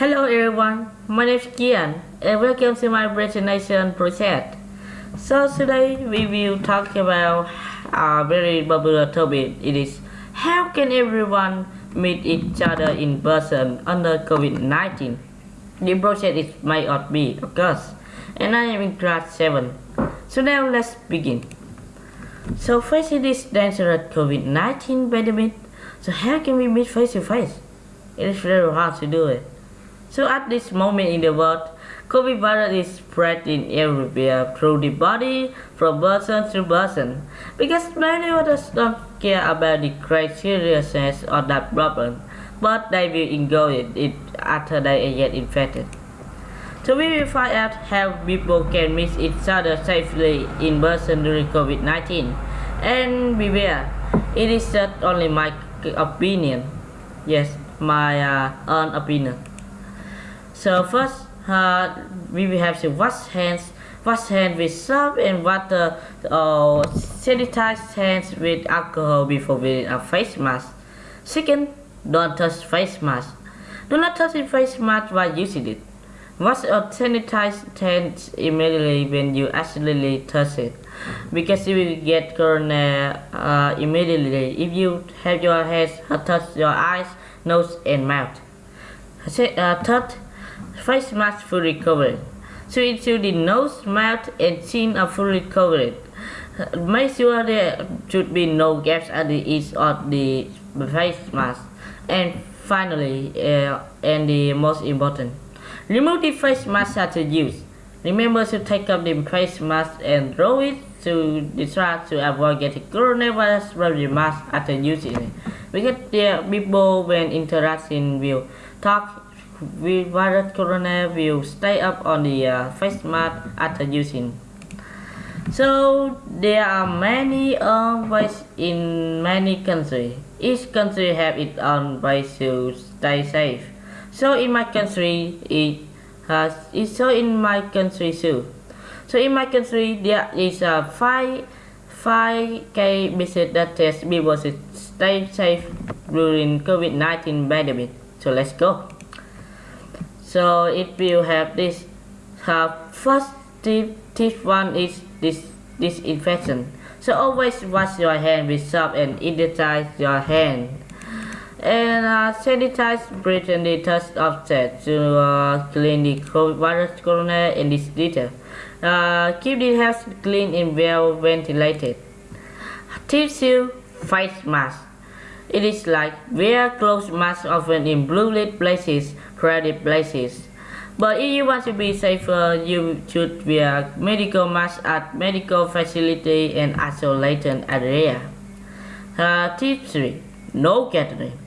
Hello everyone, my name is Kian and welcome to my presentation project. So today we will talk about a very popular topic. It is how can everyone meet each other in person under COVID-19? The project is made of me, of course, and I am in class 7. So now let's begin. So facing this dangerous COVID-19 pandemic, so how can we meet face to face? It is very hard to do it. So at this moment in the world, COVID virus is spreading everywhere through the body from person to person because many others don't care about the great seriousness of that problem, but they will ignore it after they get infected. So we will find out how people can meet each other safely in person during COVID-19. And beware, it is not only my opinion. Yes, my uh, own opinion. So first, uh, we will have to wash hands. Wash hands with soap and water or sanitize hands with alcohol before wearing a face mask. Second, don't touch face mask. Do not touch the face mask while using it. Wash or sanitize hands immediately when you accidentally touch it, because you will get corona uh, immediately if you have your hands touch your eyes, nose, and mouth. Uh, third, face mask fully covered. So ensure the nose, mouth, and chin are fully covered. Make sure there should be no gaps at the edge of the face mask. And finally, uh, and the most important, Remove the face mask after use. Remember to take off the face mask and throw it to the trash to avoid getting coronavirus from the mask after using it. Because the people when interacting will talk with virus corona will stay up on the uh, face mask after using. So there are many own ways in many countries. Each country have its own ways to stay safe. So in my country, it has it's so in my country too. So in my country, there is a five five K visit that test people should stay safe during COVID-19 pandemic. So let's go. So it will have this. Uh, first tip, tip one is this disinfection. So always wash your hand with soap and sanitize your hand and uh, sanitize breath and the touch offset to uh, clean the virus corona in this detail. Uh, keep the house clean and well ventilated. Tissue face mask. It is like wear closed mask often in blue lit places, crowded places. But if you want to be safer, you should wear medical mask at medical facility and isolated area. Uh, tip 3. No gathering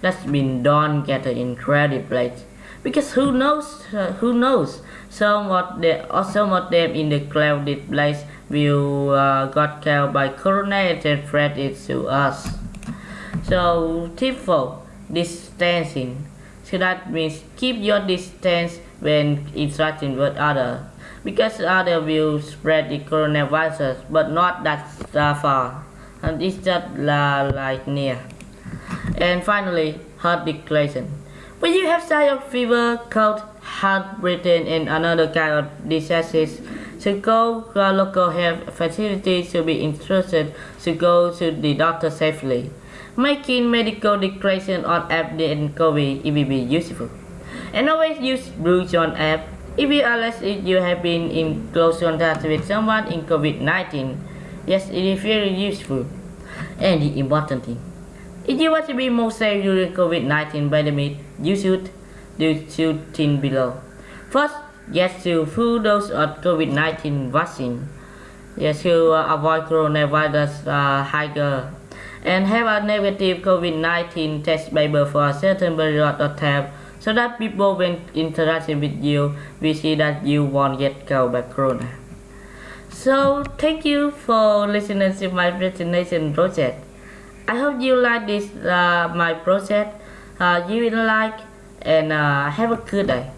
that's been done gather in crowded place because who knows uh, who knows some of the or some of them in the crowded place will uh, got killed by corona and spread it to us so tip 4 distancing so that means keep your distance when interacting with others because other will spread the coronavirus but not that far and it's just like near and finally, heart declaration. When you have signs of fever, cold, heart breathing, and another kind of diseases, to go to a local health facility to be interested to go to the doctor safely. Making medical declaration on app and COVID it will be useful. And always use Bluezone app if you unless if you have been in close contact with someone in COVID-19. Yes, it is very useful. And the important thing. If you want to be more safe during COVID-19 pandemic, you should do two things below. First, get to full dose of COVID-19 vaccine. Yes, to avoid coronavirus uh, higher and have a negative COVID-19 test paper for a certain period of time so that people when interacting with you we see that you won't get killed by corona. So thank you for listening to my presentation project. I hope you like this uh, my project uh, you will like and uh, have a good day